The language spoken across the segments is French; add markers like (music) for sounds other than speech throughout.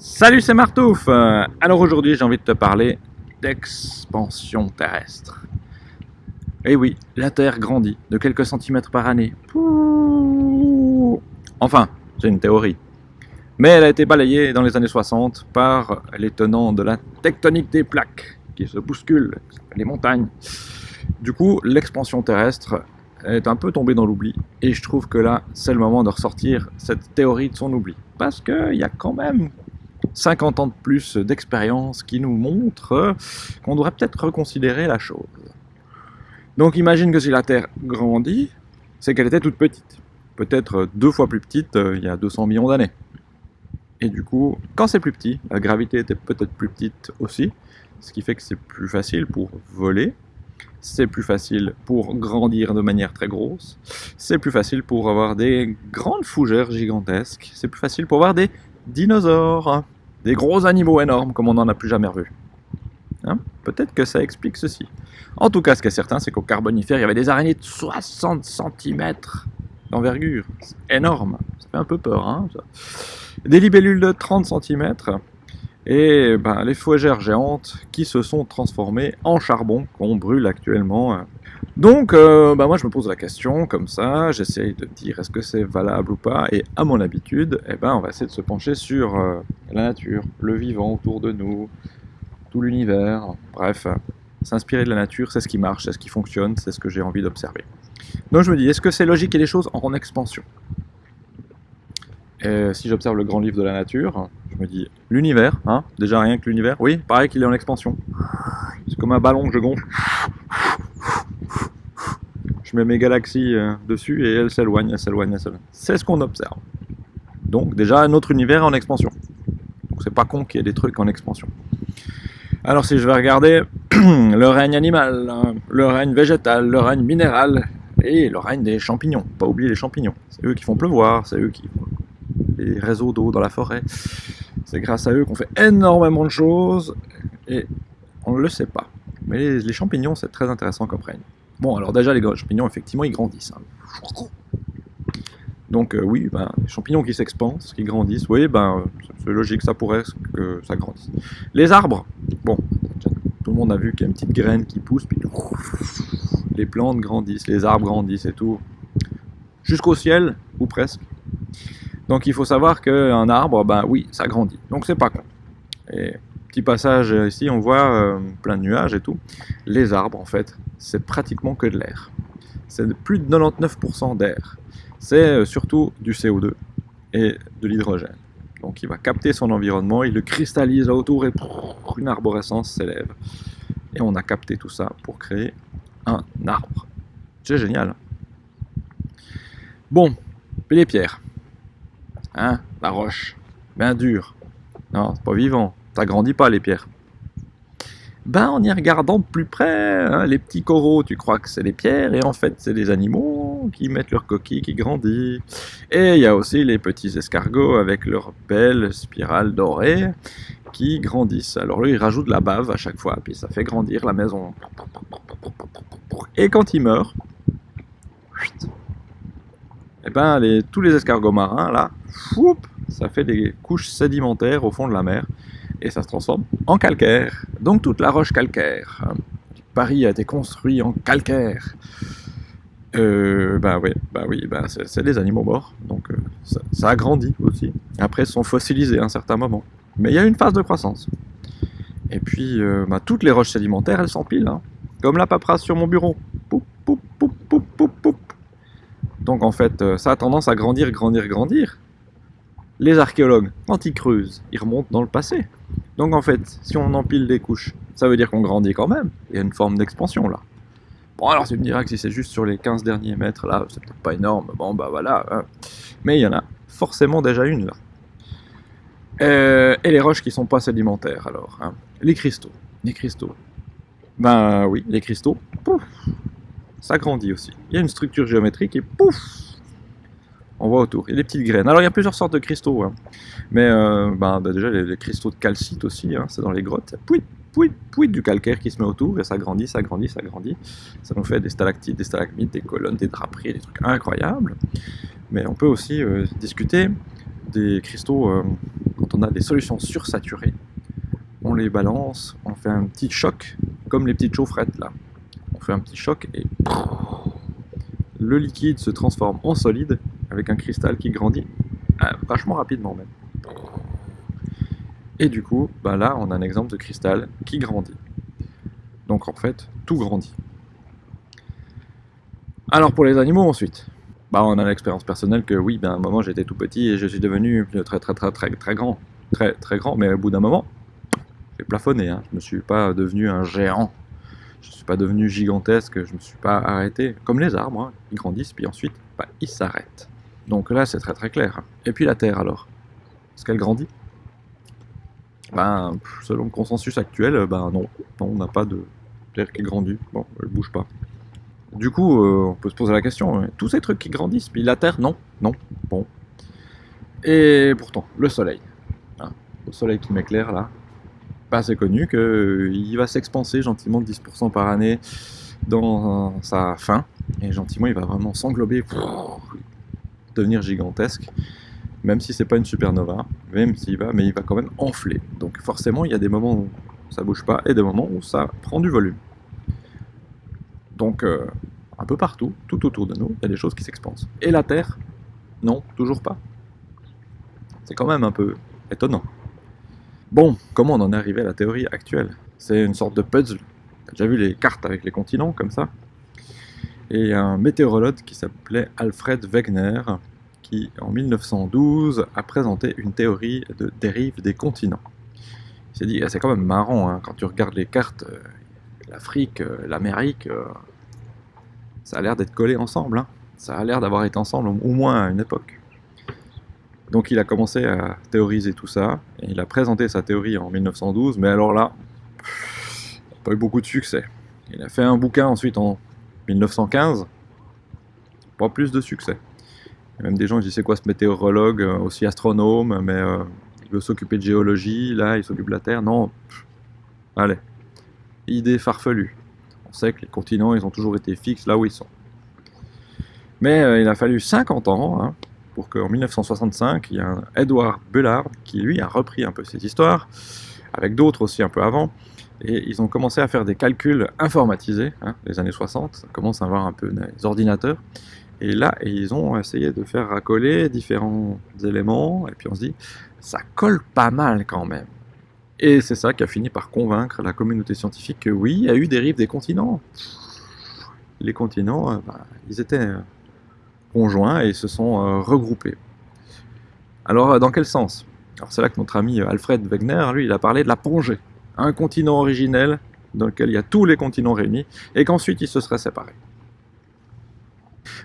Salut, c'est Martouf Euh, Alors aujourd'hui, j'ai envie de te parler d'expansion terrestre. Eh oui, la Terre grandit de quelques centimètres par année. Enfin, j'ai une théorie. Mais elle a été balayée dans les années 60 par les tenants de la tectonique des plaques, qui se bousculent, les montagnes. Du coup, l'expansion terrestre est un peu tombée dans l'oubli, et je trouve que là, c'est le moment de ressortir cette théorie de son oubli. Parce qu'il y a quand même 50 ans de plus d'expérience qui nous montrent qu'on devrait peut-être reconsidérer la chose. Donc imagine que si la Terre grandit, c'est qu'elle était toute petite. Peut-être deux fois plus petite euh, il y a 200 millions d'années. Et du coup, quand c'est plus petit, la gravité était peut-être plus petite aussi, ce qui fait que c'est plus facile pour voler, c'est plus facile pour grandir de manière très grosse, c'est plus facile pour avoir des grandes fougères gigantesques, c'est plus facile pour avoir des dinosaures, des gros animaux énormes comme on n'en a plus jamais revu. Hein Peut-être que ça explique ceci. En tout cas, ce qui est certain, c'est qu'au Carbonifère, il y avait des araignées de 60 cm d'envergure. C'est énorme. Ça fait un peu peur. Hein des libellules de 30 cm et ben, les fougères géantes qui se sont transformées en charbon qu'on brûle actuellement. Donc, euh, ben moi je me pose la question comme ça, j'essaye de dire est-ce que c'est valable ou pas, et à mon habitude, eh ben, on va essayer de se pencher sur euh, la nature, le vivant autour de nous, tout l'univers, bref, s'inspirer de la nature, c'est ce qui marche, c'est ce qui fonctionne, c'est ce que j'ai envie d'observer. Donc je me dis, est-ce que c'est logique ait des choses en expansion? Et si j'observe le grand livre de la nature, je me dis l'univers, hein, déjà rien que l'univers, oui, pareil qu'il est en expansion. C'est comme un ballon que je gonfle. Je mets mes galaxies euh, dessus et elles s'éloignent, elles s'éloignent, elles s'éloignent. C'est ce qu'on observe. Donc déjà un autre univers en expansion. Donc c'est pas con qu'il y ait des trucs en expansion. Alors si je vais regarder (clears throat) le règne animal, hein, le règne végétal, le règne minéral et le règne des champignons. Pas oublier les champignons. C'est eux qui font pleuvoir, c'est eux qui font les réseaux d'eau dans la forêt. C'est grâce à eux qu'on fait énormément de choses et on ne le sait pas. Mais les champignons, c'est très intéressant comme règne. Bon, alors déjà, les champignons, effectivement, ils grandissent. hein. Donc euh, oui, ben, les champignons qui s'expansent, qui grandissent, oui, ben, c'est logique, ça pourrait que ça grandisse. Les arbres, bon, tout le monde a vu qu'il y a une petite graine qui pousse, puis les plantes grandissent, les arbres grandissent et tout, jusqu'au ciel, ou presque. Donc il faut savoir qu'un arbre, ben oui, ça grandit. Donc c'est pas con. Et petit passage ici, on voit euh, plein de nuages et tout. Les arbres, en fait, c'est pratiquement que de l'air. C'est plus de 99% d'air. C'est euh, surtout du CO2 et de l'hydrogène. Donc il va capter son environnement, il le cristallise là autour et une arborescence s'élève. Et on a capté tout ça pour créer un arbre. C'est génial. Bon, puis les pierres. Hein, la roche, bien dure. Non, c'est pas vivant, ça grandit pas les pierres. Ben, en y regardant de plus près, hein, les petits coraux, tu crois que c'est des pierres, et en fait, c'est des animaux qui mettent leurs coquilles, qui grandissent. Et il y a aussi les petits escargots avec leurs belles spirales dorées qui grandissent. Alors là, ils rajoutent de la bave à chaque fois, puis ça fait grandir la maison. Et quand ils meurent, et ben, les, tous les escargots marins, là, ça fait des couches sédimentaires au fond de la mer, et ça se transforme en calcaire. Donc toute la roche calcaire. Paris a été construit en calcaire. Euh, bah ouais, bah oui, bah c'est des animaux morts, donc euh, ça, ça, a grandi aussi. Après, ils sont fossilisés à un certain moment. Mais il y a une phase de croissance. Et puis, euh, bah, toutes les roches sédimentaires, elles s'empilent, hein, comme la paperasse sur mon bureau. Poup, poup, poup, poup, poup, poup. Donc en fait, euh, ça a tendance à grandir, grandir, grandir. Les archéologues, quand ils creusent, ils remontent dans le passé. Donc en fait, si on empile des couches, ça veut dire qu'on grandit quand même. Il y a une forme d'expansion là. Bon alors tu me diras que si c'est juste sur les 15 derniers mètres là, c'est peut-être pas énorme. Bon bah voilà. Hein. Mais il y en a forcément déjà une là. Euh, et les roches qui sont pas sédimentaires alors. Hein. Les cristaux. Les cristaux. Ben oui, les cristaux. Pouf, ça grandit aussi. Il y a une structure géométrique et pouf on voit autour. Il y a des petites graines. Alors il y a plusieurs sortes de cristaux. Hein. Mais euh, ben, ben, déjà les, cristaux de calcite aussi, hein, c'est dans les grottes. Pouit, pouit, pouit du calcaire qui se met autour et ça grandit, ça grandit, ça grandit. Ça nous fait des stalactites, des stalagmites, des colonnes, des draperies, des trucs incroyables. Mais on peut aussi euh, discuter des cristaux, euh, quand on a des solutions sursaturées, on les balance, on fait un petit choc, comme les petites chaufferettes là. On fait un petit choc et le liquide se transforme en solide avec un cristal qui grandit vachement rapidement même. Et du coup, bah là, on a un exemple de cristal qui grandit. Donc en fait, tout grandit. Alors pour les animaux ensuite, bah on a l'expérience personnelle que oui, ben, à un moment j'étais tout petit et je suis devenu très très très très très grand. Très très grand, mais au bout d'un moment, j'ai plafonné. Hein. Je ne suis pas devenu un géant. Je ne suis pas devenu gigantesque, je ne me suis pas arrêté. Comme les arbres, hein. ils grandissent, puis ensuite, bah, ils s'arrêtent. Donc là, c'est très très clair. Et puis la Terre alors? Est-ce qu'elle grandit? Ben, selon le consensus actuel, ben non. non on n'a pas de Terre qui grandit. Bon, elle bouge pas. Du coup, euh, on peut se poser la question, euh, tous ces trucs qui grandissent, puis la Terre, non, non, bon. Et pourtant, le Soleil, hein, le Soleil qui m'éclaire là, pas c'est connu qu'il euh, va s'expanser gentiment de 10% par année dans sa fin, et gentiment il va vraiment s'englober devenir gigantesque, même si c'est pas une supernova, même s'il va, mais il va quand même enfler. Donc forcément, il y a des moments où ça bouge pas et des moments où ça prend du volume. Donc, euh, un peu partout, tout autour de nous, il y a des choses qui s'expansent. Et la Terre Non, toujours pas. C'est quand même un peu étonnant. Bon, comment on en est arrivé à la théorie actuelle? C'est une sorte de puzzle. T'as déjà vu les cartes avec les continents, comme ça? Et un météorologue qui s'appelait Alfred Wegener, qui en 1912 a présenté une théorie de dérive des continents. Il s'est dit, ah, c'est quand même marrant, hein, quand tu regardes les cartes, euh, l'Afrique, euh, l'Amérique, euh, ça a l'air d'être collé ensemble. Hein. Ça a l'air d'avoir été ensemble au moins à une époque. Donc il a commencé à théoriser tout ça, et il a présenté sa théorie en 1912, mais alors là, pas eu beaucoup de succès. Il a fait un bouquin ensuite en 1915, pas plus de succès. Il y a même des gens qui disent c'est quoi ce météorologue, euh, aussi astronome, mais il veut s'occuper de géologie, là il s'occupe de la Terre, non, allez, idée farfelue. On sait que les continents, ils ont toujours été fixes là où ils sont. Mais euh, il a fallu 50 ans hein, pour qu'en 1965, il y a un Edward Bullard qui, lui, a repris un peu cette histoire, avec d'autres aussi un peu avant, et ils ont commencé à faire des calculs informatisés, hein, les années 60, ça commence à avoir un peu des ordinateurs, et là, ils ont essayé de faire racoler différents éléments, et puis on se dit, ça colle pas mal quand même. Et c'est ça qui a fini par convaincre la communauté scientifique que oui, il y a eu des rives des continents. Les continents, euh, bah, ils étaient euh, conjoints et se sont euh, regroupés. Alors, dans quel sens? Alors c'est là que notre ami Alfred Wegener, lui, il a parlé de la Pongée, un continent originel dans lequel il y a tous les continents réunis, et qu'ensuite ils se seraient séparés.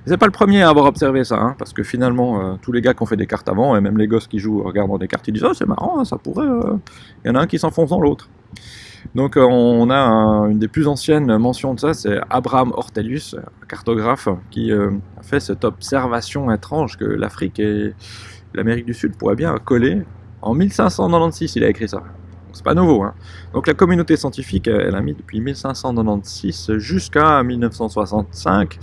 C'est pas le premier à avoir observé ça, hein, parce que finalement, euh, tous les gars qui ont fait des cartes avant, et même les gosses qui jouent en regardant des cartes, ils disent « Oh, c'est marrant, hein, ça pourrait... Euh. Il y en a un qui s'enfonce dans l'autre. Donc euh, on a une des plus anciennes mentions de ça, c'est Abraham Ortelius, cartographe, qui a fait cette observation étrange que l'Afrique et l'Amérique du Sud pourraient bien coller. En 1596, il a écrit ça. C'est pas nouveau. Hein. Donc la communauté scientifique, elle a mis depuis 1596 jusqu'à 1965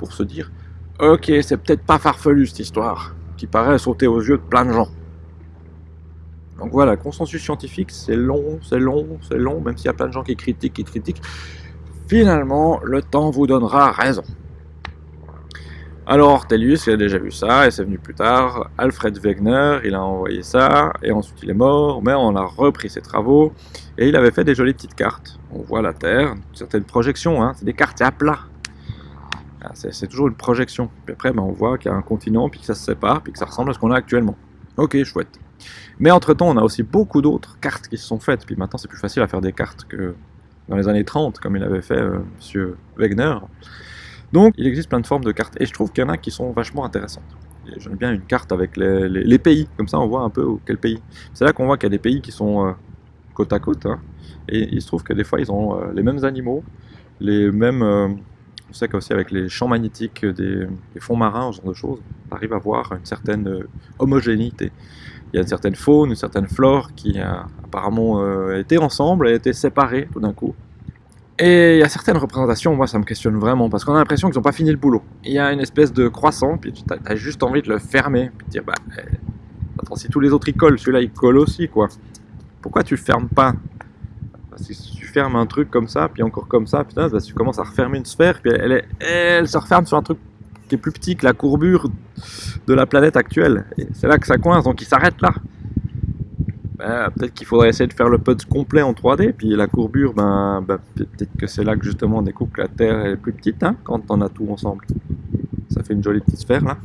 pour se dire Ok, c'est peut-être pas farfelu cette histoire, qui paraît sauter aux yeux de plein de gens. Donc voilà, consensus scientifique, c'est long, c'est long, c'est long, même s'il y a plein de gens qui critiquent, qui critiquent. Finalement, le temps vous donnera raison. Alors Ortelius, il a déjà vu ça, et c'est venu plus tard. Alfred Wegener, il a envoyé ça, et ensuite il est mort, mais on a repris ses travaux, et il avait fait des jolies petites cartes. On voit la Terre, certaines projections, hein, c'est des cartes à plat. C'est toujours une projection. Puis après, ben, on voit qu'il y a un continent, puis que ça se sépare, puis que ça ressemble à ce qu'on a actuellement. Ok, chouette. Mais entre-temps, on a aussi beaucoup d'autres cartes qui se sont faites, puis maintenant c'est plus facile à faire des cartes que dans les années 30, comme il avait fait euh, M. Wegener. Donc, il existe plein de formes de cartes, et je trouve qu'il y en a qui sont vachement intéressantes. J'aime bien une carte avec les, pays, comme ça on voit un peu quel pays. C'est là qu'on voit qu'il y a des pays qui sont euh, côte à côte, hein. et il se trouve que des fois ils ont euh, les mêmes animaux, les mêmes on sait qu'aussi avec les champs magnétiques des, fonds marins, ce genre de choses, on arrive à voir une certaine euh, homogénéité. Il y a une certaine faune, une certaine flore qui apparemment euh, été ensemble, a été séparée tout d'un coup. Et il y a certaines représentations, moi ça me questionne vraiment, parce qu'on a l'impression qu'ils n'ont pas fini le boulot. Il y a une espèce de croissant, puis tu as, juste envie de le fermer, puis de dire, bah, eh, Attends, si tous les autres y collent, celui-là il colle aussi, quoi. Pourquoi tu fermes pas? Fermes un truc comme ça, puis encore comme ça, putain, bah, tu commences à refermer une sphère, puis elle, elle se referme sur un truc qui est plus petit que la courbure de la planète actuelle. C'est là que ça coince, donc il s'arrête là. Ben, peut-être qu'il faudrait essayer de faire le puzzle complet en 3D, puis la courbure, ben, ben peut-être que c'est là que justement on découpe que la Terre est plus petite, hein, quand on a tout ensemble. Ça fait une jolie petite sphère là.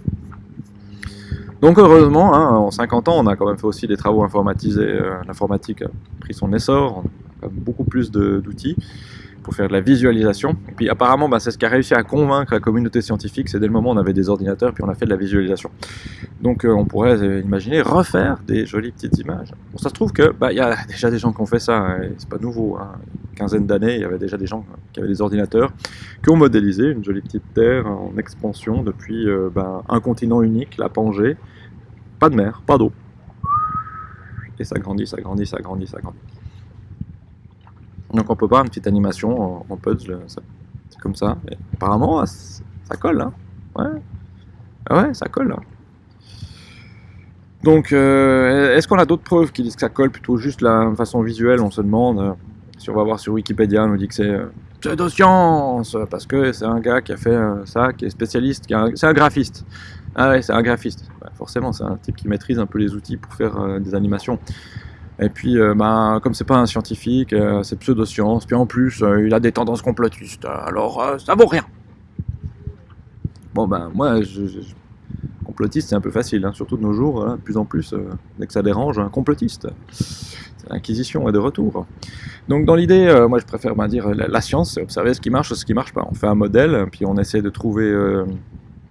Donc heureusement, hein, en 50 ans, on a quand même fait aussi des travaux informatisés. Euh, l'informatique a pris son essor, on a beaucoup plus d'outils pour faire de la visualisation. Et puis apparemment, bah, c'est ce qui a réussi à convaincre la communauté scientifique, c'est dès le moment où on avait des ordinateurs, puis on a fait de la visualisation. Donc euh, on pourrait euh, imaginer refaire des jolies petites images. Bon, ça se trouve que bah, y a (laughs) déjà des gens qui ont fait ça, hein, c'est pas nouveau. Hein. Une quinzaine d'années, il y avait déjà des gens qui avaient des ordinateurs, qui ont modélisé une jolie petite terre en expansion depuis euh, bah, un continent unique, la Pangée. Pas de mer, pas d'eau. Et ça grandit, ça grandit, ça grandit, ça grandit. Donc on peut voir une petite animation en, puzzle, c'est comme ça. apparemment, ah, ça colle, hein. Ouais. Ah ouais, ça colle. Donc, euh, est-ce qu'on a d'autres preuves qui disent que ça colle plutôt juste la façon visuelle On se demande. Euh, si on va voir sur Wikipédia, on nous dit que c'est euh, pseudo-science, parce que c'est un gars qui a fait ça, qui est spécialiste, c'est un graphiste. Ah ouais, c'est un graphiste. forcément, c'est un type qui maîtrise un peu les outils pour faire des animations. Et puis, euh, bah, comme c'est pas un scientifique, euh, c'est pseudo-science, puis en plus, euh, il a des tendances complotistes, alors ça vaut rien. Bon, ben, moi, je, complotiste, c'est un peu facile, hein, surtout de nos jours, hein, de plus en plus, dès que ça dérange, un complotiste. L'inquisition est de retour. Donc, dans l'idée, moi, je préfère ben, dire la, science, c'est observer ce qui marche, ce qui marche pas. On fait un modèle, puis on essaie de trouver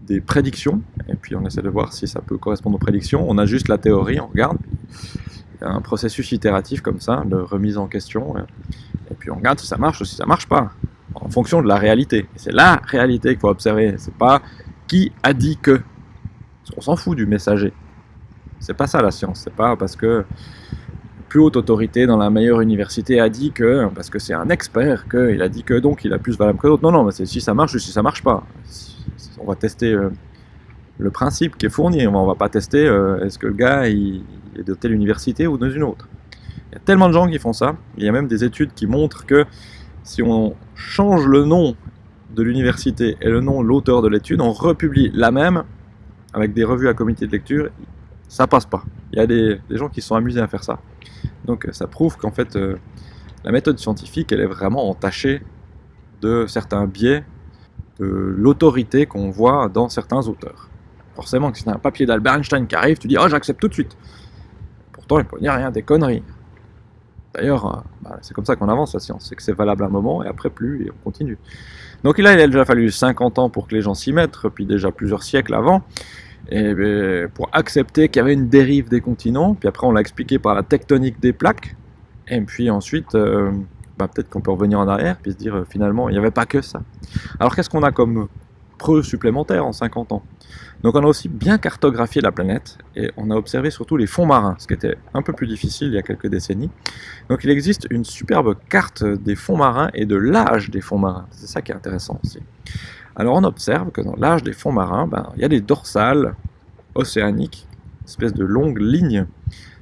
des prédictions, et puis on essaie de voir si ça peut correspondre aux prédictions. On a juste la théorie, on regarde un processus itératif comme ça, de remise en question, et puis on regarde si ça marche ou si ça marche pas, en fonction de la réalité. C'est la réalité qu'il faut observer, c'est pas qui a dit que. On s'en fout du messager. C'est pas ça la science, c'est pas parce que plus haute autorité dans la meilleure université a dit que, parce que c'est un expert, qu'il a dit que donc il a plus valable que d'autres. Non, non, c'est si ça marche ou si ça marche pas. On va tester euh, le principe qui est fourni, on va pas tester euh, est-ce que le gars il, de telle université ou dans une autre. Il y a tellement de gens qui font ça. Il y a même des études qui montrent que si on change le nom de l'université et le nom de l'auteur de l'étude, on republie la même avec des revues à comité de lecture, ça passe pas. Il y a des, gens qui sont amusés à faire ça. Donc ça prouve qu'en fait, euh, la méthode scientifique, elle est vraiment entachée de certains biais de l'autorité qu'on voit dans certains auteurs. Forcément, si tu as un papier d'Albert Einstein qui arrive, tu dis « Oh, j'accepte tout de suite ». Pourtant, il peut dire rien, des conneries. D'ailleurs, euh, bah, c'est comme ça qu'on avance la science, c'est que c'est valable un moment et après plus, et on continue. Donc là, il a déjà fallu 50 ans pour que les gens s'y mettent, puis déjà plusieurs siècles avant, et ben, pour accepter qu'il y avait une dérive des continents, puis après on l'a expliqué par la tectonique des plaques, et puis ensuite, euh, bah, peut-être qu'on peut revenir en arrière, puis se dire euh, finalement, il n'y avait pas que ça. Alors qu'est-ce qu'on a comme preuve supplémentaire en 50 ans donc on a aussi bien cartographié la planète et on a observé surtout les fonds marins, ce qui était un peu plus difficile il y a quelques décennies. Donc il existe une superbe carte des fonds marins et de l'âge des fonds marins. C'est ça qui est intéressant aussi. Alors on observe que dans l'âge des fonds marins, ben, il y a des dorsales océaniques, une espèce de longues lignes.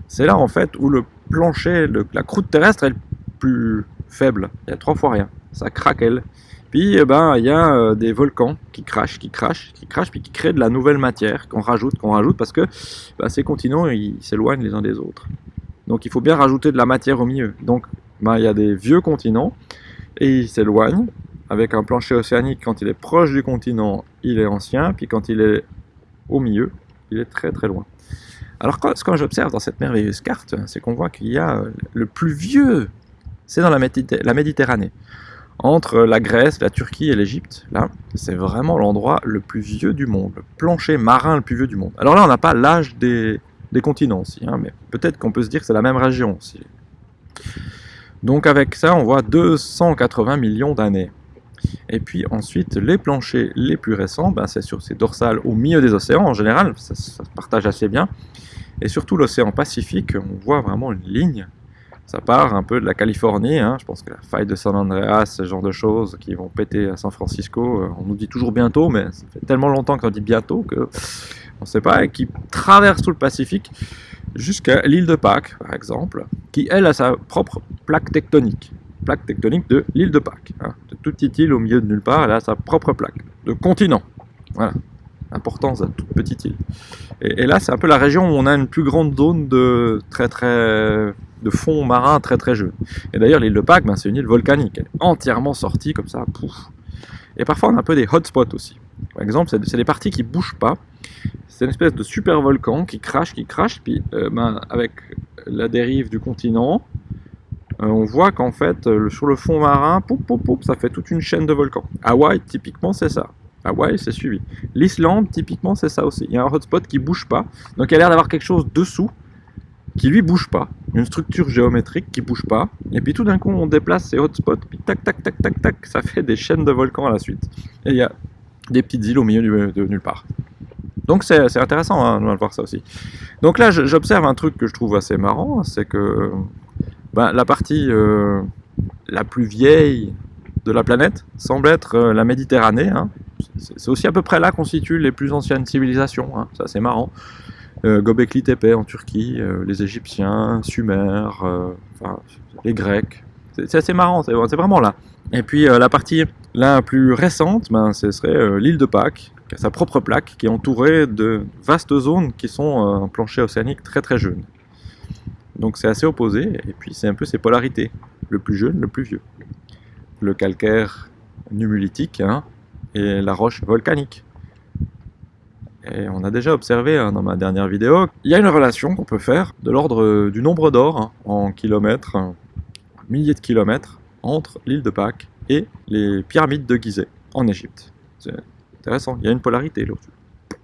C'est là en fait où le plancher, la croûte terrestre est le plus faible. Il y a trois fois rien. Ça craquelle. Puis eh ben il y a euh, des volcans qui crachent, qui crachent, qui crachent, puis qui créent de la nouvelle matière qu'on rajoute, qu'on rajoute parce que ben, ces continents ils s'éloignent les uns des autres. Donc il faut bien rajouter de la matière au milieu. Donc ben, il y a des vieux continents et ils s'éloignent avec un plancher océanique quand il est proche du continent, il est ancien, puis quand il est au milieu, il est très très loin. Alors ce que j'observe dans cette merveilleuse carte, c'est qu'on voit qu'il y a euh, le plus vieux, c'est dans la Méditerranée entre la Grèce, la Turquie et l'Égypte, là, c'est vraiment l'endroit le plus vieux du monde, le plancher marin le plus vieux du monde. Alors là, on n'a pas l'âge des, continents aussi, hein, mais peut-être qu'on peut se dire que c'est la même région aussi. Donc avec ça, on voit 280 millions d'années. Et puis ensuite, les planchers les plus récents, ben, c'est sur ces dorsales au milieu des océans en général, ça, ça se partage assez bien. Et surtout l'océan Pacifique, on voit vraiment une ligne Ça part un peu de la Californie, hein. je pense que la faille de San Andreas, ce genre de choses qui vont péter à San Francisco, euh, on nous dit toujours bientôt, mais ça fait tellement longtemps qu'on dit bientôt que on ne sait pas, et qui traverse tout le Pacifique jusqu'à l'île de Pâques, par exemple, qui elle a sa propre plaque tectonique, plaque tectonique de l'île de Pâques, hein. de toute petite île au milieu de nulle part, elle a sa propre plaque, de continent, voilà, importance à toute petite île. Et là, c'est un peu la région où on a une plus grande zone de très très de fond marin très très jeune. Et d'ailleurs, l'île de Pâques, ben, c'est une île volcanique, elle est entièrement sortie comme ça, pouf. Et parfois, on a un peu des hotspots aussi. Par exemple, c'est des parties qui bougent pas. C'est une espèce de super volcan qui crache, qui crache, puis euh, ben, avec la dérive du continent, euh, on voit qu'en fait, euh, sur le fond marin, poup, poup, poup, ça fait toute une chaîne de volcans. Hawaï, typiquement, c'est ça. Hawaï, c'est suivi. L'Islande, typiquement, c'est ça aussi. Il y a un hotspot qui bouge pas, donc il y a l'air d'avoir quelque chose dessous qui lui bouge pas, une structure géométrique qui bouge pas, et puis tout d'un coup on déplace ces hotspots, puis tac tac tac tac tac, ça fait des chaînes de volcans à la suite. Et il y a des petites îles au milieu de nulle part. Donc c'est intéressant hein, de voir ça aussi. Donc là j'observe un truc que je trouve assez marrant, c'est que ben, la partie euh, la plus vieille de la planète semble être euh, la Méditerranée. Hein. C'est aussi à peu près là qu'on situe les plus anciennes civilisations, hein. c'est assez marrant Gobekli Tepe en Turquie, euh, les Égyptiens, Sumer, euh, les Grecs. C'est assez marrant, c'est vraiment là. Et puis euh, la partie la plus récente, ben, ce serait l'île de Pâques, qui a sa propre plaque, qui est entourée de vastes zones qui sont en plancher océanique très très jeune. Donc c'est assez opposé, et puis c'est un peu ces polarités, le plus jeune, le plus vieux. Le calcaire nummulitique hein, et la roche volcanique. Et on a déjà observé hein, dans ma dernière vidéo, il y a une relation qu'on peut faire de l'ordre euh, du nombre d'or hein, en kilomètres, milliers de kilomètres, entre l'île de Pâques et les pyramides de Gizeh en Égypte. C'est intéressant, il y a une polarité là.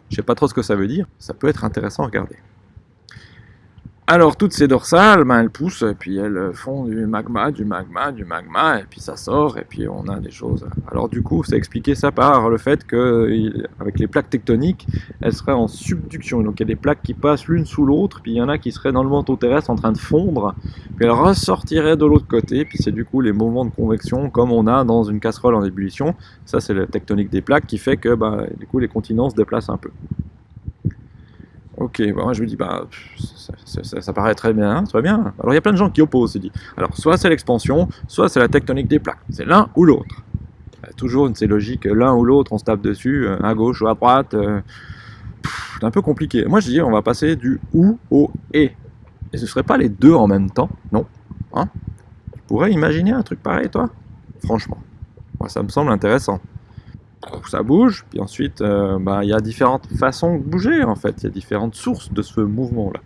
Je sais pas trop ce que ça veut dire, ça peut être intéressant à regarder. Alors toutes ces dorsales, ben, elles poussent, et puis elles font du magma, du magma, du magma, et puis ça sort, et puis on a des choses. Alors du coup, c'est expliqué ça par le fait que, avec les plaques tectoniques, elles seraient en subduction. Donc il y a des plaques qui passent l'une sous l'autre, puis il y en a qui seraient dans le manteau terrestre en train de fondre, puis elles ressortiraient de l'autre côté, puis c'est du coup les mouvements de convection comme on a dans une casserole en ébullition. Ça c'est la tectonique des plaques qui fait que ben, du coup les continents se déplacent un peu. Ok, moi je me dis, bah, ça, paraît très bien, très bien. Alors il y a plein de gens qui opposent, dit. Alors soit c'est l'expansion, soit c'est la tectonique des plaques. C'est l'un ou l'autre. Toujours, c'est logique, l'un ou l'autre, on se tape dessus, euh, à gauche ou à droite. Euh, c'est un peu compliqué. Moi je dis, on va passer du ou au et. Et ce serait pas les deux en même temps, non hein? Tu pourrais imaginer un truc pareil, toi? Franchement, moi ça me semble intéressant ça bouge, puis ensuite euh, bah, il y a différentes façons de bouger en fait, il y a différentes sources de ce mouvement là.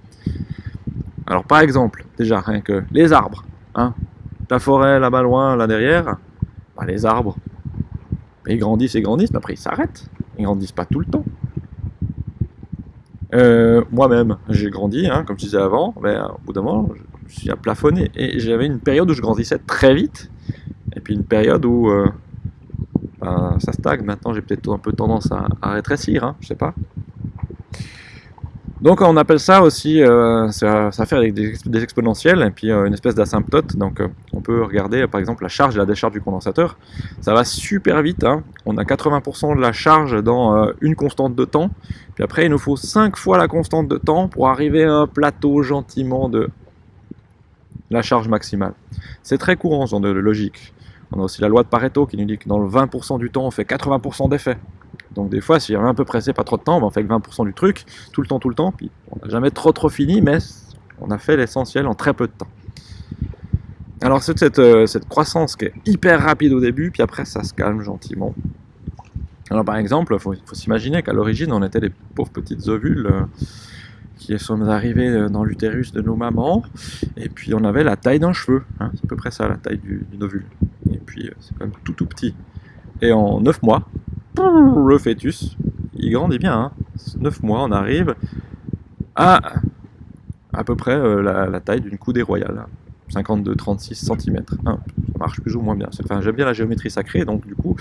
Alors par exemple, déjà rien que les arbres, hein, la forêt là-bas loin, là derrière, bah, les arbres, ils grandissent et grandissent, mais après ils s'arrêtent, ils grandissent pas tout le temps. Euh, moi-même, j'ai grandi, hein, comme je disais avant, mais euh, au bout d'un moment, je suis à plafonner. Et j'avais une période où je grandissais très vite, et puis une période où bah, ça stagne. Maintenant, j'ai peut-être un peu tendance à, rétrécir, hein, je sais pas. Donc on appelle ça aussi, euh, ça, fait avec des, exponentielles et puis euh, une espèce d'asymptote. Donc euh, on peut regarder par exemple la charge et la décharge du condensateur. Ça va super vite, hein. on a 80% de la charge dans une constante de temps. Puis après il nous faut 5 fois la constante de temps pour arriver à un plateau gentiment de la charge maximale. C'est très courant ce genre de logique. On a aussi la loi de Pareto qui nous dit que dans le 20% du temps, on fait 80% d'effets. Donc des fois, si on est un peu pressé, pas trop de temps, ben, on fait que 20% du truc, tout le temps, tout le temps, puis on n'a jamais trop trop fini, mais on a fait l'essentiel en très peu de temps. Alors c'est cette, euh, croissance qui est hyper rapide au début, puis après ça se calme gentiment. Alors par exemple, il faut, s'imaginer qu'à l'origine, on était des pauvres petites ovules euh, qui sommes arrivés euh, dans l'utérus de nos mamans, et puis on avait la taille d'un cheveu, hein, c'est à peu près ça la taille d'une ovule et puis euh, c'est quand même tout tout petit. Et en 9 mois, le fœtus, il grandit bien. Hein. 9 mois, on arrive à à peu près euh, la, taille d'une coudée royale. 52-36 cm. ça marche plus ou moins bien. Enfin, J'aime bien la géométrie sacrée, donc du coup,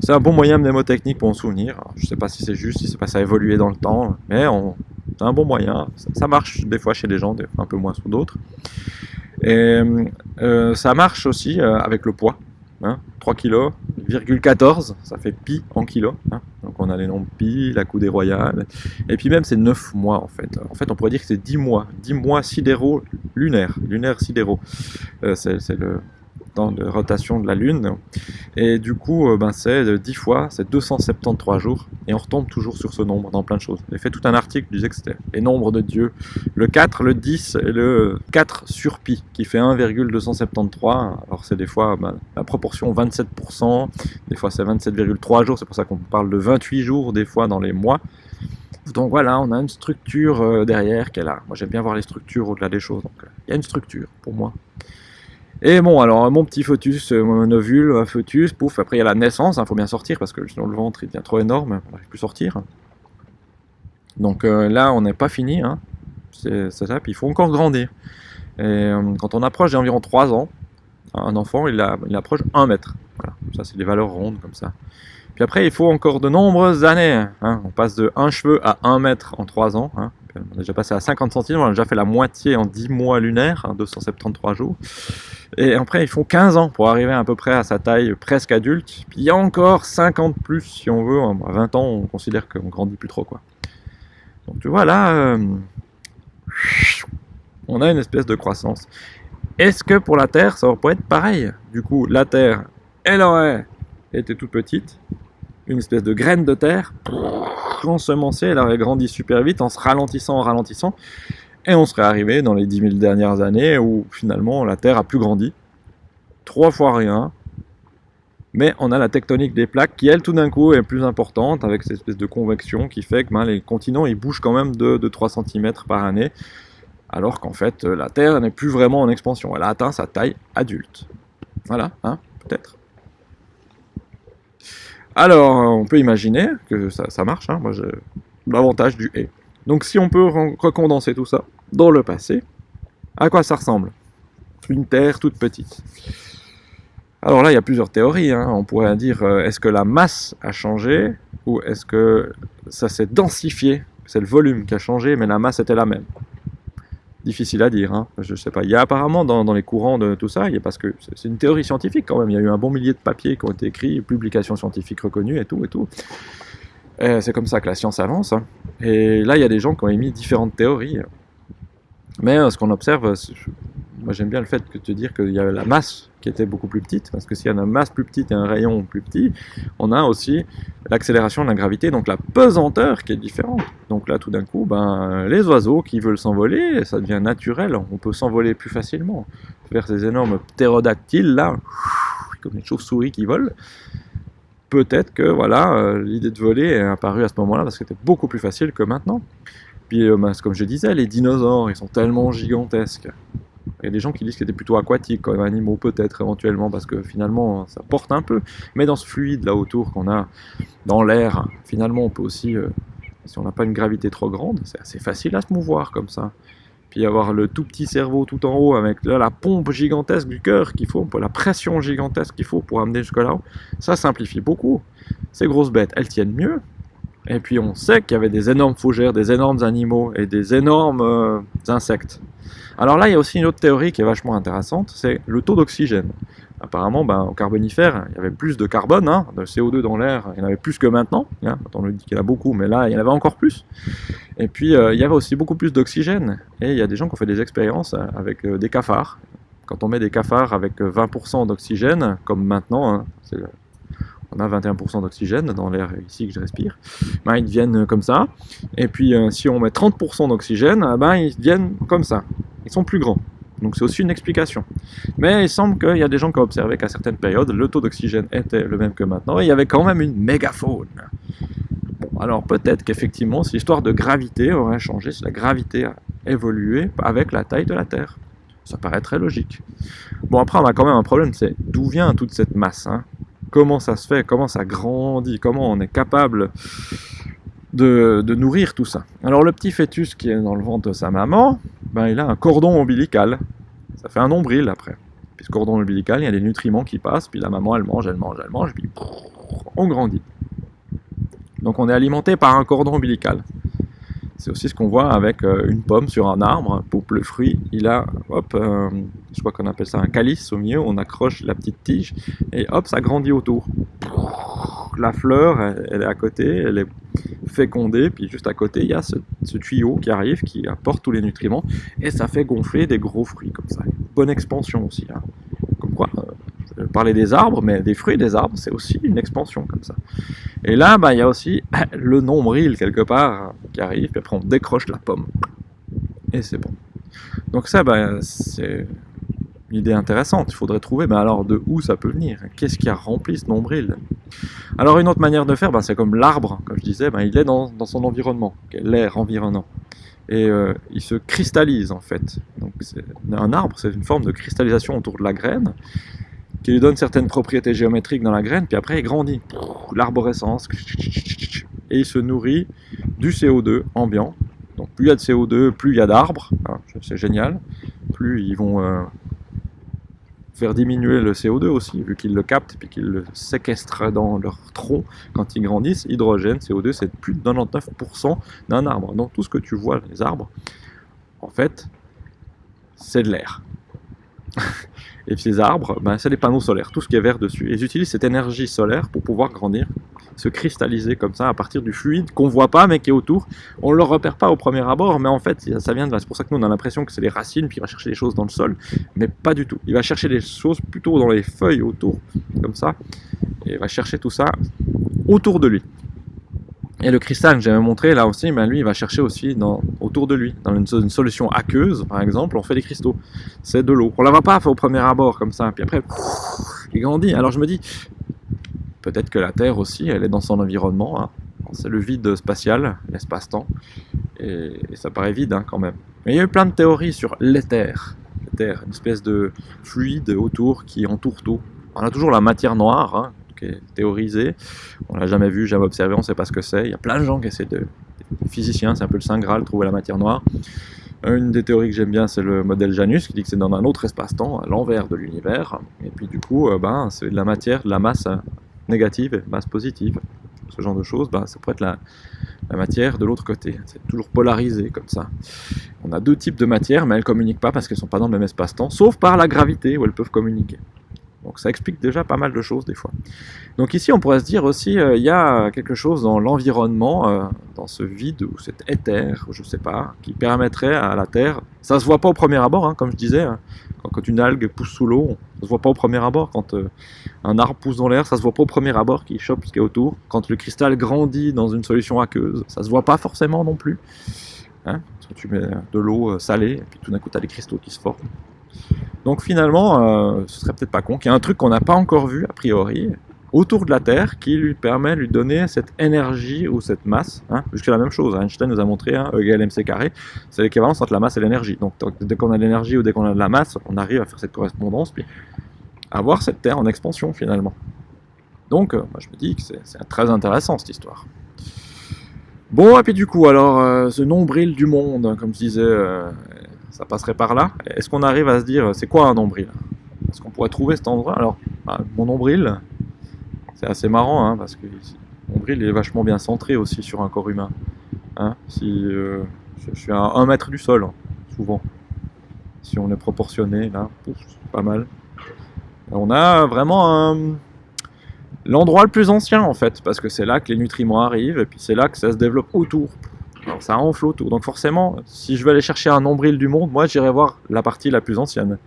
c'est un bon moyen mnémotechnique pour en souvenir. je sais pas si c'est juste, si c'est pas ça a évolué dans le temps, mais c'est un bon moyen. Ça, marche des fois chez des gens, un peu moins sous d'autres. Et euh, ça marche aussi euh, avec le poids. Hein, 3 kg, 14, ça fait pi en kilo. Hein. Donc on a les nombres pi, la coudée royale. Et puis même c'est 9 mois en fait. En fait on pourrait dire que c'est 10 mois. 10 mois sidéraux lunaires. Lunaires sidéraux. Euh, c'est le temps de rotation de la Lune. Et du coup, euh, ben, c'est 10 fois, c'est 273 jours. Et on retombe toujours sur ce nombre dans plein de choses. J'ai fait tout un article qui disait que c'était les nombres de Dieu. Le 4, le 10 et le 4 sur pi, qui fait 1,273. Alors c'est des fois ben, la proportion 27%, des fois c'est 27,3 jours, c'est pour ça qu'on parle de 28 jours des fois dans les mois. Donc voilà, on a une structure euh, derrière est là. Moi j'aime bien voir les structures au-delà des choses. Donc il y a une structure pour moi. Et bon, alors mon petit foetus, euh, mon ovule, un foetus, pouf, après il y a la naissance, il hein, faut bien sortir parce que sinon le ventre il devient trop énorme, on n'arrive plus sortir. Donc euh, là, on n'est pas fini, hein. c'est ça, puis il faut encore grandir. Et euh, quand on approche d'environ 3 ans, un enfant il, approche 1 mètre. Voilà, ça c'est des valeurs rondes comme ça. Puis après, il faut encore de nombreuses années. Hein. On passe de 1 cheveu à 1 mètre en 3 ans. Hein. On a déjà passé à 50 cm, on a déjà fait la moitié en 10 mois lunaires, 273 jours. Et après, il faut 15 ans pour arriver à peu près à sa taille presque adulte. Puis il y a encore 50 plus si on veut. À 20 ans, on considère qu'on grandit plus trop. quoi. Donc tu vois là, euh, on a une espèce de croissance. Est-ce que pour la Terre, ça pourrait être pareil? Du coup, la Terre, elle aurait été toute petite, une espèce de graine de terre, ensemencée, elle aurait grandi super vite en se ralentissant, en ralentissant. Et on serait arrivé dans les 10 000 dernières années où finalement la Terre a plus grandi. Trois fois rien. Mais on a la tectonique des plaques qui, elle, tout d'un coup, est plus importante avec cette espèce de convection qui fait que ben, les continents ils bougent quand même de, 3 cm par année. Alors qu'en fait, la Terre n'est plus vraiment en expansion. Elle a atteint sa taille adulte. Voilà, hein, peut-être. Alors, on peut imaginer que ça, marche. Hein. Moi, j'ai l'avantage du « et ». Donc si on peut recondenser tout ça dans le passé, à quoi ça ressemble? Une Terre toute petite. Alors là, il y a plusieurs théories. Hein. On pourrait dire, euh, est-ce que la masse a changé ou est-ce que ça s'est densifié? C'est le volume qui a changé, mais la masse était la même. Difficile à dire, hein. je ne sais pas. Il y a apparemment dans, les courants de tout ça, il y a, parce que c'est une théorie scientifique quand même, il y a eu un bon millier de papiers qui ont été écrits, publications scientifiques reconnues et tout et tout. C'est comme ça que la science avance. Hein. Et là, il y a des gens qui ont émis différentes théories. Mais euh, ce qu'on observe, moi j'aime bien le fait de te dire qu'il y a la masse qui était beaucoup plus petite, parce que s'il y a une masse plus petite et un rayon plus petit, on a aussi l'accélération de la gravité, donc la pesanteur qui est différente. Donc là, tout d'un coup, ben, les oiseaux qui veulent s'envoler, ça devient naturel, on peut s'envoler plus facilement. Vers ces énormes ptérodactyles, là, comme les chauves-souris qui volent, peut-être que voilà, euh, l'idée de voler est apparue à ce moment-là parce que c'était beaucoup plus facile que maintenant. Puis, euh, ben, comme je disais, les dinosaures, ils sont tellement gigantesques. Il y a des gens qui disent qu'ils étaient plutôt aquatiques comme animaux, peut-être éventuellement, parce que finalement, ça porte un peu. Mais dans ce fluide là autour qu'on a dans l'air, finalement, on peut aussi, euh, si on n'a pas une gravité trop grande, c'est assez facile à se mouvoir comme ça puis avoir le tout petit cerveau tout en haut avec la pompe gigantesque du cœur qu'il faut, la pression gigantesque qu'il faut pour amener jusque là-haut, ça simplifie beaucoup. Ces grosses bêtes, elles tiennent mieux. Et puis on sait qu'il y avait des énormes fougères, des énormes animaux et des énormes euh, insectes. Alors là, il y a aussi une autre théorie qui est vachement intéressante, c'est le taux d'oxygène. Apparemment, ben, au carbonifère, il y avait plus de carbone, hein, de CO2 dans l'air, il y en avait plus que maintenant. Hein. On nous dit qu'il y en a beaucoup, mais là, il y en avait encore plus. Et puis, euh, il y avait aussi beaucoup plus d'oxygène. Et il y a des gens qui ont fait des expériences euh, avec des cafards. Quand on met des cafards avec 20% d'oxygène, comme maintenant, hein, on a 21% d'oxygène dans l'air ici que je respire, ben, ils deviennent comme ça. Et puis, si on met 30% d'oxygène, ben, ils deviennent comme ça. Ils sont plus grands. Donc c'est aussi une explication. Mais il semble qu'il y a des gens qui ont observé qu'à certaines périodes, le taux d'oxygène était le même que maintenant, et il y avait quand même une mégafaune. Alors peut-être qu'effectivement, si l'histoire de gravité aurait changé, si la gravité a évolué avec la taille de la Terre. Ça paraît très logique. Bon, après, on a quand même un problème, c'est d'où vient toute cette masse hein Comment ça se fait Comment ça grandit Comment on est capable de, nourrir tout ça Alors, le petit fœtus qui est dans le ventre de sa maman, ben, il a un cordon ombilical. Ça fait un nombril après. Puis ce cordon ombilical, il y a des nutriments qui passent, puis la maman, elle mange, elle mange, elle mange, puis on grandit. Donc on est alimenté par un cordon ombilical. C'est aussi ce qu'on voit avec euh, une pomme sur un arbre. Pour le fruit, il a, hop, je crois qu'on appelle ça un calice au milieu. On accroche la petite tige et hop, ça grandit autour. La fleur, elle, est à côté, elle est fécondée. Puis juste à côté, il y a ce, tuyau qui arrive, qui apporte tous les nutriments. Et ça fait gonfler des gros fruits comme ça. bonne expansion aussi. Hein. Euh, parlais des arbres, mais des fruits des arbres, c'est aussi une expansion comme ça. Et là, bah, il y a aussi (laughs) le nombril quelque part qui arrive, puis après on décroche la pomme. Et c'est bon. Donc ça, bah, c'est une idée intéressante, il faudrait trouver, mais alors de où ça peut venir? Qu'est-ce qui a rempli ce nombril? Alors une autre manière de faire, bah, c'est comme l'arbre, comme je disais, bah, il est dans, son environnement, l'air environnant. Et euh, il se cristallise en fait. Donc un arbre, c'est une forme de cristallisation autour de la graine, qui lui donne certaines propriétés géométriques dans la graine, puis après il grandit. L'arborescence. Et il se nourrit du CO2 ambiant. Donc plus il y a de CO2, plus il y a d'arbres. Ah, c'est génial. Plus ils vont euh, faire diminuer le CO2 aussi, vu qu'ils le captent puis qu'ils le séquestrent dans leur tronc quand ils grandissent. Hydrogène, CO2, c'est plus de 99% d'un arbre. Donc tout ce que tu vois, les arbres, en fait, c'est de l'air. (laughs) Et ces arbres, ben, c'est des panneaux solaires, tout ce qui est vert dessus. Ils utilisent cette énergie solaire pour pouvoir grandir, se cristalliser comme ça à partir du fluide qu'on voit pas mais qui est autour. On ne le repère pas au premier abord, mais en fait ça vient de là. C'est pour ça que nous on a l'impression que c'est les racines, puis il va chercher des choses dans le sol, mais pas du tout. Il va chercher des choses plutôt dans les feuilles autour, comme ça, et il va chercher tout ça autour de lui. Et le cristal que j'avais montré là aussi, ben lui il va chercher aussi dans, autour de lui. Dans une, solution aqueuse, par exemple, on fait des cristaux. C'est de l'eau. On la voit pas au premier abord comme ça. Puis après, il grandit. Alors je me dis, peut-être que la Terre aussi, elle est dans son environnement. Hein. C'est le vide spatial, l'espace-temps. Et, ça paraît vide hein, quand même. Mais il y a eu plein de théories sur l'éther. L'éther, une espèce de fluide autour qui entoure tout. On a toujours la matière noire, hein, théorisé. On l'a jamais vu, jamais observé, on ne sait pas ce que c'est. Il y a plein de gens qui essaient de... Physiciens, c'est un peu le Saint Graal, trouver la matière noire. Une des théories que j'aime bien, c'est le modèle Janus, qui dit que c'est dans un autre espace-temps, à l'envers de l'univers. Et puis du coup, euh, ben, c'est de la matière, de la masse négative et masse positive. Ce genre de choses, ben, ça pourrait être la, la matière de l'autre côté. C'est toujours polarisé comme ça. On a deux types de matière, mais elles ne communiquent pas parce qu'elles ne sont pas dans le même espace-temps, sauf par la gravité où elles peuvent communiquer. Donc ça explique déjà pas mal de choses des fois. Donc ici on pourrait se dire aussi, euh, il y a quelque chose dans l'environnement, euh, dans ce vide ou cet éther, je sais pas, qui permettrait à la Terre, ça se voit pas au premier abord, hein, comme je disais, hein. quand, une algue pousse sous l'eau, ça se voit pas au premier abord, quand euh, un arbre pousse dans l'air, ça se voit pas au premier abord qui chope ce qui est autour, quand le cristal grandit dans une solution aqueuse, ça se voit pas forcément non plus. Hein. tu mets de l'eau salée, et puis tout d'un coup tu as des cristaux qui se forment. Donc finalement, euh, ce serait peut-être pas con qu'il y ait un truc qu'on n'a pas encore vu, a priori, autour de la Terre, qui lui permet de lui donner cette énergie ou cette masse, hein, puisque la même chose, Einstein nous a montré, hein, E égale carré, c'est l'équivalence entre la masse et l'énergie. Donc dès qu'on a de l'énergie ou dès qu'on a de la masse, on arrive à faire cette correspondance, puis avoir cette Terre en expansion finalement. Donc euh, moi, je me dis que c'est très intéressant cette histoire. Bon, et puis du coup, alors, euh, ce nombril du monde, comme je disais, ça passerait par là. Est-ce qu'on arrive à se dire, c'est quoi un nombril? Est-ce qu'on pourrait trouver cet endroit? Alors, bah, mon nombril, c'est assez marrant, hein, parce que mon nombril est vachement bien centré aussi sur un corps humain. Hein. si euh, je suis à 1 mètre du sol, souvent. Si on est proportionné, là, pas mal. On a vraiment l'endroit le plus ancien en fait, parce que c'est là que les nutriments arrivent, et puis c'est là que ça se développe autour. Ça enfle autour. Donc forcément, si je veux aller chercher un nombril du monde, moi j'irai voir la partie la plus ancienne.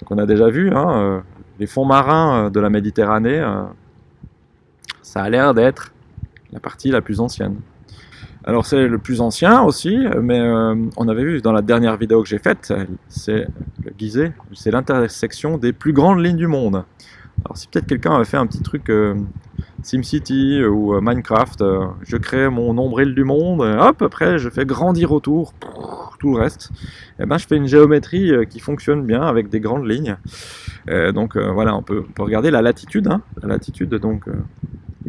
Donc on a déjà vu, hein, euh, les fonds marins euh, de la Méditerranée, euh, ça a l'air d'être la partie la plus ancienne. Alors c'est le plus ancien aussi, mais on avait vu dans la dernière vidéo que j'ai faite, c'est le c'est l'intersection des plus grandes lignes du monde. Alors si peut-être quelqu'un avait fait un petit truc SimCity ou euh, Minecraft, euh, je crée mon nombril du monde, et hop, après je fais grandir autour tout le reste. Et eh ben, je fais une géométrie euh, qui fonctionne bien avec des grandes lignes. donc voilà, on peut, regarder la latitude. Hein. la latitude, donc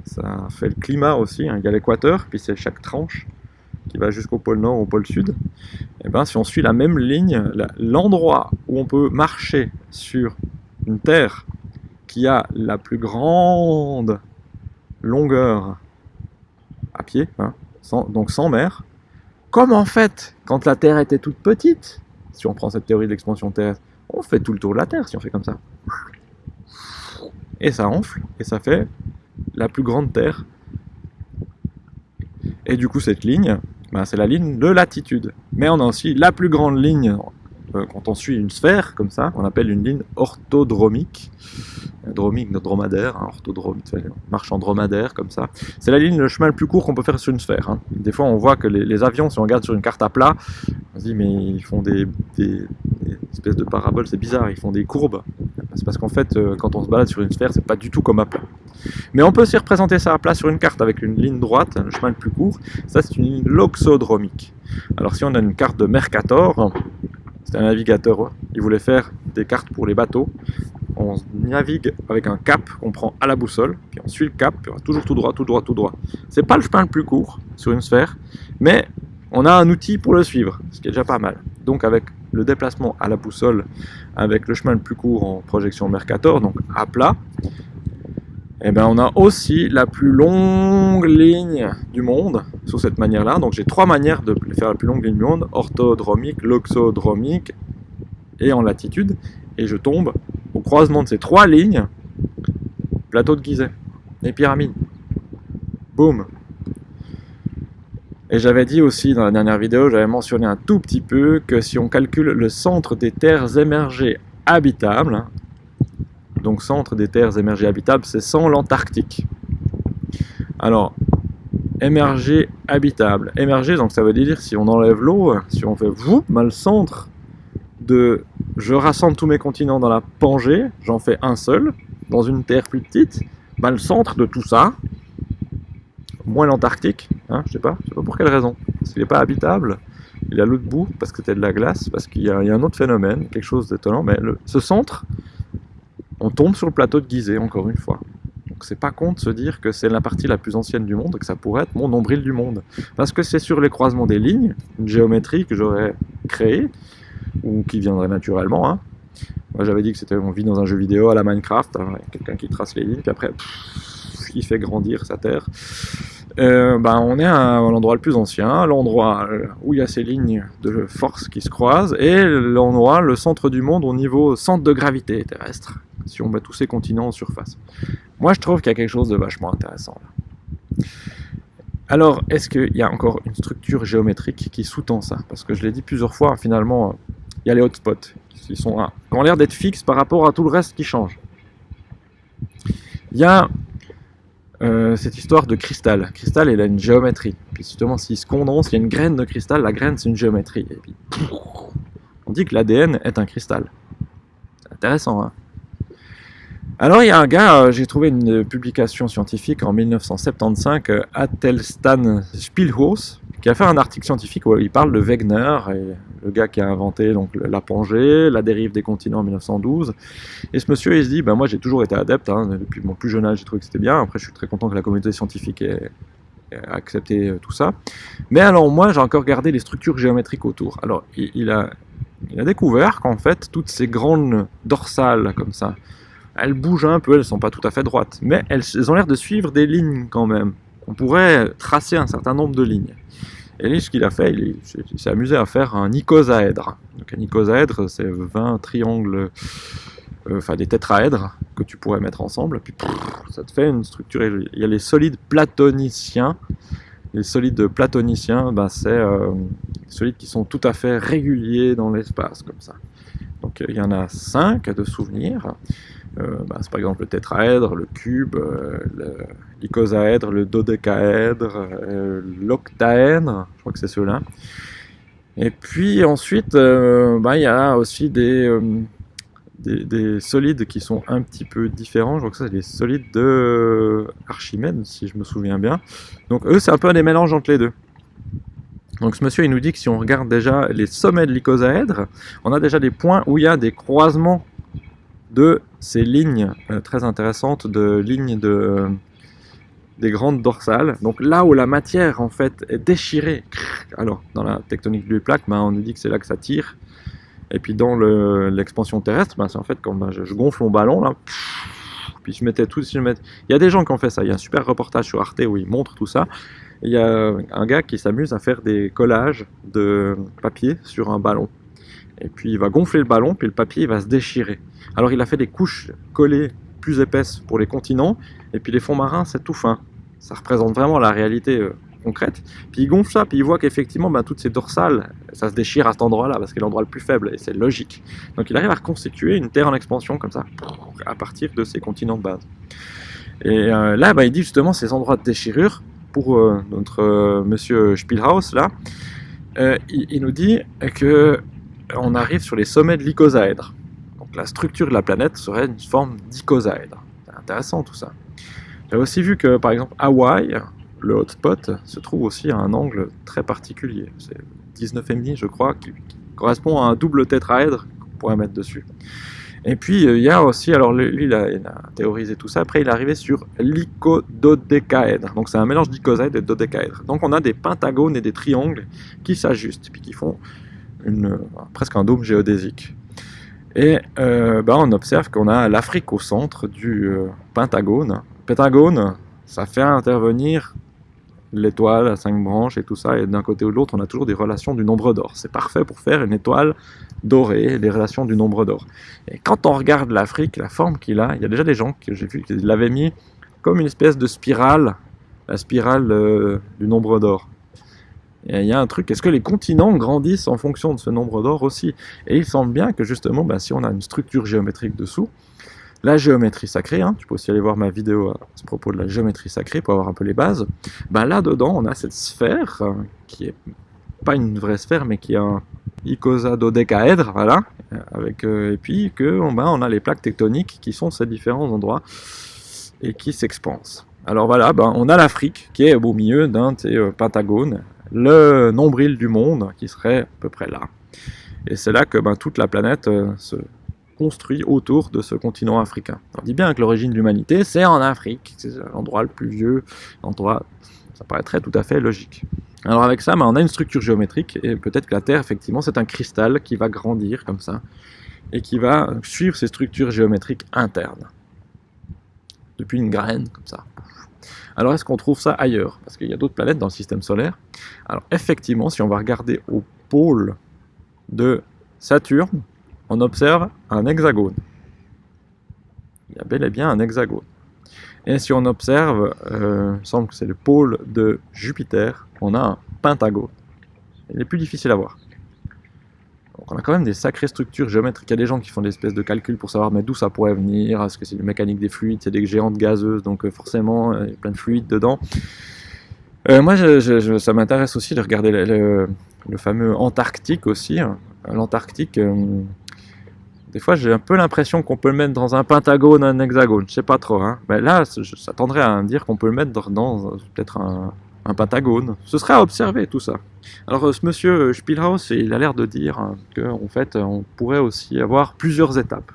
ça fait le climat aussi. Hein. il y a l'équateur, puis c'est chaque tranche qui va jusqu'au pôle nord, au pôle sud. Et eh ben, si on suit la même ligne, l'endroit où on peut marcher sur une terre qui a la plus grande longueur à pied, hein, donc sans mer, comme en fait, quand la Terre était toute petite, si on prend cette théorie de l'expansion terrestre, on fait tout le tour de la Terre si on fait comme ça. Et ça enfle, et ça fait la plus grande Terre. Et du coup, cette ligne, ben, c'est la ligne de latitude. Mais on a aussi la plus grande ligne quand on suit une sphère, comme ça, on appelle une ligne orthodromique. Dromique, notre dromadaire, hein, marche en dromadaire, comme ça. C'est la ligne, le chemin le plus court qu'on peut faire sur une sphère. Hein. Des fois, on voit que les, avions, si on regarde sur une carte à plat, on se dit, mais ils font des, espèces de paraboles, c'est bizarre, ils font des courbes. C'est parce qu'en fait, euh, quand on se balade sur une sphère, c'est pas du tout comme à plat. Mais on peut aussi représenter ça à plat sur une carte avec une ligne droite, le chemin le plus court. Ça, c'est une ligne loxodromique. Alors, si on a une carte de Mercator, c'est un navigateur, il voulait faire des cartes pour les bateaux. On navigue avec un cap qu'on prend à la boussole, puis on suit le cap, puis on va toujours tout droit, tout droit, tout droit. C'est pas le chemin le plus court sur une sphère, mais on a un outil pour le suivre, ce qui est déjà pas mal. Donc avec le déplacement à la boussole, avec le chemin le plus court en projection Mercator, donc à plat, eh ben, on a aussi la plus longue ligne du monde sous cette manière-là. Donc j'ai trois manières de faire la plus longue ligne du monde, orthodromique, loxodromique et en latitude. Et je tombe au croisement de ces trois lignes, plateau de Gizeh, les pyramides. Boum Et j'avais dit aussi dans la dernière vidéo, j'avais mentionné un tout petit peu que si on calcule le centre des terres émergées habitables, donc centre des terres émergées habitables, c'est sans l'Antarctique. Alors, émergé habitable. Émergé, donc ça veut dire si on enlève l'eau, si on fait vous, mal le centre de je rassemble tous mes continents dans la Pangée, j'en fais un seul, dans une terre plus petite, bah, le centre de tout ça, moins l'Antarctique, hein, je sais pas, je sais pas pour quelle raison, parce qu'il n'est pas habitable, il est à l'autre bout, parce que c'était de la glace, parce qu'il y, a un autre phénomène, quelque chose d'étonnant, mais ce centre, on tombe sur le plateau de Gizeh, encore une fois. Donc c'est pas con de se dire que c'est la partie la plus ancienne du monde, que ça pourrait être mon nombril du monde. Parce que c'est sur les croisements des lignes, une géométrie que j'aurais créée, ou qui viendrait naturellement. Hein. Moi j'avais dit que c'était on vit dans un jeu vidéo à la Minecraft, hein, quelqu'un qui trace les lignes, puis après il fait grandir sa terre. Euh, ben, on est à, l'endroit le plus ancien, l'endroit euh, où il y a ces lignes de force qui se croisent, et l'endroit, le centre du monde au niveau centre de gravité terrestre, si on met tous ces continents en surface. Moi, je trouve qu'il y a quelque chose de vachement intéressant là. Alors, est-ce qu'il y a encore une structure géométrique qui sous-tend ça? Parce que je l'ai dit plusieurs fois, finalement, il y a les hotspots qui, sont, ont l'air d'être fixes par rapport à tout le reste qui change. Il y a euh, cette histoire de cristal. Cristal, il a une géométrie. Puis justement, s'il se condense, il y a une graine de cristal, la graine, c'est une géométrie. Et puis, on dit que l'ADN est un cristal. Intéressant, hein alors il y a un gars, euh, j'ai trouvé une publication scientifique en 1975, euh, Attelstan Spielhaus, qui a fait un article scientifique où il parle de Wegener, et le gars qui a inventé donc, la Pangée, la dérive des continents en 1912. Et ce monsieur, il se dit, ben, moi j'ai toujours été adepte, hein, depuis mon plus jeune âge j'ai trouvé que c'était bien, après je suis très content que la communauté scientifique ait, accepté euh, tout ça. Mais alors moi j'ai encore gardé les structures géométriques autour. Alors il a découvert qu'en fait toutes ces grandes dorsales comme ça, elles bougent un peu, elles sont pas tout à fait droites, mais elles, ont l'air de suivre des lignes quand même. On pourrait tracer un certain nombre de lignes. Et lui, ce qu'il a fait, il, s'est amusé à faire un icosaèdre. Donc un icosaèdre, c'est 20 triangles, euh, enfin des tétraèdres que tu pourrais mettre ensemble, puis ça te fait une structure. Il y a les solides platoniciens. Les solides platoniciens, ben, c'est euh, des solides qui sont tout à fait réguliers dans l'espace, comme ça. Donc il y en a 5 de souvenirs. Euh, bah, c'est par exemple le tétraèdre, le cube, euh, l'icosaèdre, le dodécaèdre, euh, l'octaèdre, je crois que c'est ceux-là. Et puis ensuite, bah, il y a aussi des, des, solides qui sont un petit peu différents. Je crois que ça, c'est les solides de Archimède, si je me souviens bien. Donc eux, c'est un peu des mélanges entre les deux. Donc ce monsieur, il nous dit que si on regarde déjà les sommets de l'icosaèdre, on a déjà des points où il y a des croisements de ces lignes euh, très intéressantes, de lignes de, euh, des grandes dorsales. Donc là où la matière en fait est déchirée, alors dans la tectonique du plaque, ben, on nous dit que c'est là que ça tire. Et puis dans l'expansion terrestre, ben, c'est en fait quand ben, je, gonfle mon ballon, là, puis je mettais tout. Je mettais... Il y a des gens qui ont fait ça. Il y a un super reportage sur Arte où ils montrent tout ça. il y a un gars qui s'amuse à faire des collages de papier sur un ballon. Et puis il va gonfler le ballon, puis le papier il va se déchirer. Alors il a fait des couches collées plus épaisses pour les continents, et puis les fonds marins c'est tout fin. Ça représente vraiment la réalité euh, concrète. Puis il gonfle ça, puis il voit qu'effectivement, ben, toutes ces dorsales, ça se déchire à cet endroit-là, parce que c'est l'endroit le plus faible, et c'est logique. Donc il arrive à reconstituer une Terre en expansion comme ça, à partir de ces continents de base. Et euh, là, ben, il dit justement ces endroits de déchirure, pour euh, notre monsieur Spielhaus, là, il, il, nous dit que on arrive sur les sommets de l'icosaèdre. Donc la structure de la planète serait une forme d'icosaèdre. C'est intéressant tout ça. J'ai aussi vu que par exemple Hawaï, le hotspot, se trouve aussi à un angle très particulier. C'est 19,5 je crois, qui, correspond à un double tétraèdre qu'on pourrait mettre dessus. Et puis euh, il y a aussi, alors lui il a, théorisé tout ça, après il est arrivé sur l'icododécaèdre. Donc c'est un mélange d'icosaèdre et de dodécaèdre. Donc on a des pentagones et des triangles qui s'ajustent, puis qui font presque un dôme géodésique. Et euh, ben, on observe qu'on a l'Afrique au centre du euh, pentagone. Pentagone, ça fait intervenir l'étoile à cinq branches et tout ça, et d'un côté ou de l'autre, on a toujours des relations du nombre d'or. C'est parfait pour faire une étoile dorée, des relations du nombre d'or. Et quand on regarde l'Afrique, la forme qu'il a, il y a déjà des gens que j'ai vu qui l'avaient mis comme une espèce de spirale, la spirale euh, du nombre d'or. Il y a un truc, est-ce que les continents grandissent en fonction de ce nombre d'or aussi? Et il semble bien que justement, ben, si on a une structure géométrique dessous, la géométrie sacrée, hein, tu peux aussi aller voir ma vidéo à ce propos de la géométrie sacrée pour avoir un peu les bases, ben là-dedans on a cette sphère, euh, qui est pas une vraie sphère, mais qui est un icosadodécaèdre, voilà, avec, euh, et puis que ben, on a les plaques tectoniques qui sont ces différents endroits et qui s'expansent. Alors voilà, on a l'Afrique qui est au milieu d'un euh, pentagones, le nombril du monde qui serait à peu près là. Et c'est là que ben, toute la planète euh, se construit autour de ce continent africain. On dit bien que l'origine de l'humanité, c'est en Afrique, c'est l'endroit le plus vieux, l'endroit, ça paraîtrait tout à fait logique. Alors avec ça, ben, on a une structure géométrique, et peut-être que la Terre, effectivement, c'est un cristal qui va grandir comme ça, et qui va suivre ces structures géométriques internes. Depuis une graine, comme ça. Alors est-ce qu'on trouve ça ailleurs? Parce qu'il y a d'autres planètes dans le système solaire. Alors effectivement, si on va regarder au pôle de Saturne, on observe un hexagone. Il y a bel et bien un hexagone. Et si on observe, euh, il semble que c'est le pôle de Jupiter, on a un pentagone. Il est plus difficile à voir. On a quand même des sacrées structures géométriques. Il y a des gens qui font des espèces de calculs pour savoir d'où ça pourrait venir. Est-ce que c'est une mécanique des fluides C'est des géantes gazeuses, donc euh, forcément euh, il y a plein de fluides dedans. Euh, moi, ça m'intéresse aussi de regarder le, fameux Antarctique aussi. Hein. L'Antarctique, des fois j'ai un peu l'impression qu'on peut le mettre dans un pentagone, un hexagone. Je sais pas trop. Hein. Mais là, ça tendrait à dire qu'on peut le mettre dans peut-être un, un pentagone. Ce serait à observer tout ça. Alors euh, ce monsieur euh, Spielhaus, il a l'air de dire hein, qu'en fait on pourrait aussi avoir plusieurs étapes.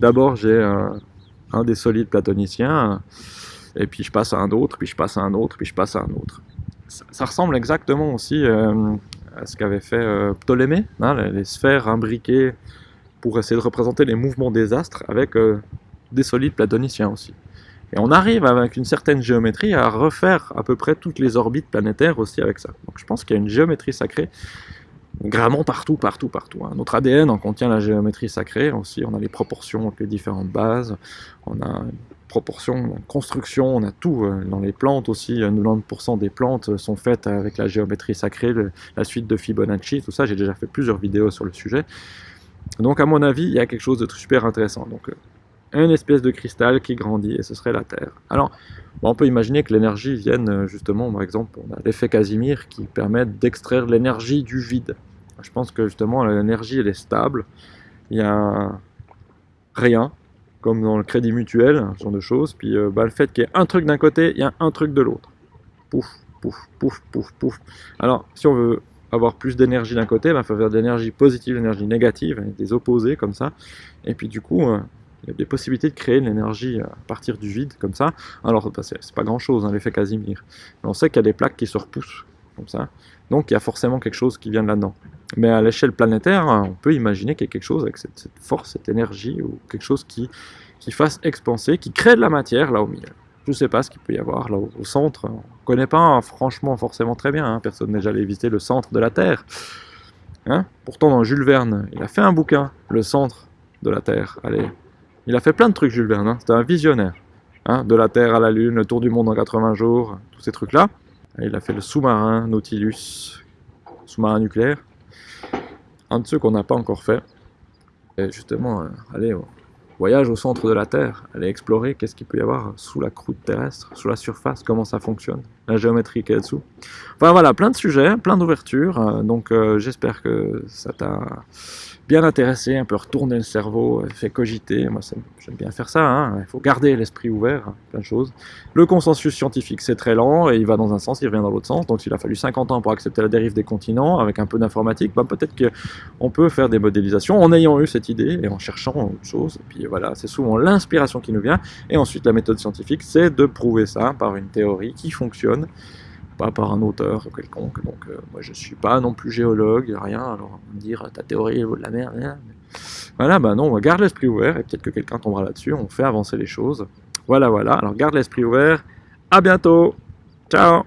D'abord j'ai un, des solides platoniciens, et puis je passe à un autre, puis je passe à un autre, puis je passe à un autre. Ça, ressemble exactement aussi euh, à ce qu'avait fait Ptolémée, hein, les, sphères imbriquées pour essayer de représenter les mouvements des astres avec des solides platoniciens aussi. Et on arrive avec une certaine géométrie à refaire à peu près toutes les orbites planétaires aussi avec ça. Donc je pense qu'il y a une géométrie sacrée vraiment partout, partout, partout. Hein. Notre ADN en contient la géométrie sacrée aussi, on a les proportions entre les différentes bases, on a proportion, construction, on a tout. Euh, dans les plantes aussi, 90% des plantes sont faites avec la géométrie sacrée, la suite de Fibonacci, tout ça, j'ai déjà fait plusieurs vidéos sur le sujet. Donc à mon avis, il y a quelque chose de super intéressant. Donc euh, une espèce de cristal qui grandit, et ce serait la Terre. Alors, on peut imaginer que l'énergie vienne euh, justement, par exemple, on a l'effet Casimir qui permet d'extraire l'énergie du vide. Je pense que justement, l'énergie, elle est stable. Il y a rien, comme dans le crédit mutuel, ce genre de choses. Puis euh, bah, le fait qu'il y ait un truc d'un côté, il y a un truc de l'autre. Pouf, pouf, pouf, pouf, pouf. Alors, si on veut avoir plus d'énergie d'un côté, il bah, faut faire de l'énergie positive, de l'énergie négative, des opposés comme ça. Et puis du coup, euh, il y a des possibilités de créer de l'énergie à partir du vide, comme ça. Alors, bah, c'est pas grand-chose, hein, l'effet Casimir. On sait qu'il y a des plaques qui se repoussent, comme ça. Donc, il y a forcément quelque chose qui vient de là-dedans. Mais à l'échelle planétaire, on peut imaginer qu'il y a quelque chose avec cette, force, cette énergie, ou quelque chose qui qui fasse expanser, qui crée de la matière là au milieu. Je ne sais pas ce qu'il peut y avoir là au, centre. On ne connaît pas franchement forcément très bien. Hein. Personne n'est jamais visiter le centre de la Terre. Hein? Pourtant, dans Jules Verne, il a fait un bouquin, Le centre de la Terre. Allez, il a fait plein de trucs, Jules Verne. Hein. C'était un visionnaire. Hein. de la Terre à la Lune, le tour du monde en 80 jours, tous ces trucs-là. Il a fait le sous-marin, Nautilus, sous-marin nucléaire. Un de ceux qu'on n'a pas encore fait. Et justement, euh, allez, voyage au centre de la Terre, aller explorer qu'est-ce qu'il peut y avoir sous la croûte terrestre, sous la surface, comment ça fonctionne, la géométrie qui est dessous. Enfin voilà, plein de sujets, plein d'ouvertures, euh, donc euh, j'espère que ça t'a bien intéressé, un peu retourner le cerveau, euh, fait cogiter. Moi, j'aime bien faire ça. Hein. Il faut garder l'esprit ouvert, hein, plein de choses. Le consensus scientifique, c'est très lent et il va dans un sens, il revient dans l'autre sens. Donc, s'il a fallu 50 ans pour accepter la dérive des continents, avec un peu d'informatique, bah, peut-être qu'on peut faire des modélisations en ayant eu cette idée et en cherchant autre chose. Et puis voilà, c'est souvent l'inspiration qui nous vient. Et ensuite, la méthode scientifique, c'est de prouver ça par une théorie qui fonctionne pas par un auteur quelconque. Donc euh, moi je suis pas non plus géologue, rien. Alors on me dire ta théorie vaut de la merde. Rien. Voilà, bah non, on garde l'esprit ouvert et peut-être que quelqu'un tombera là-dessus. On fait avancer les choses. Voilà, voilà. Alors garde l'esprit ouvert. À bientôt. Ciao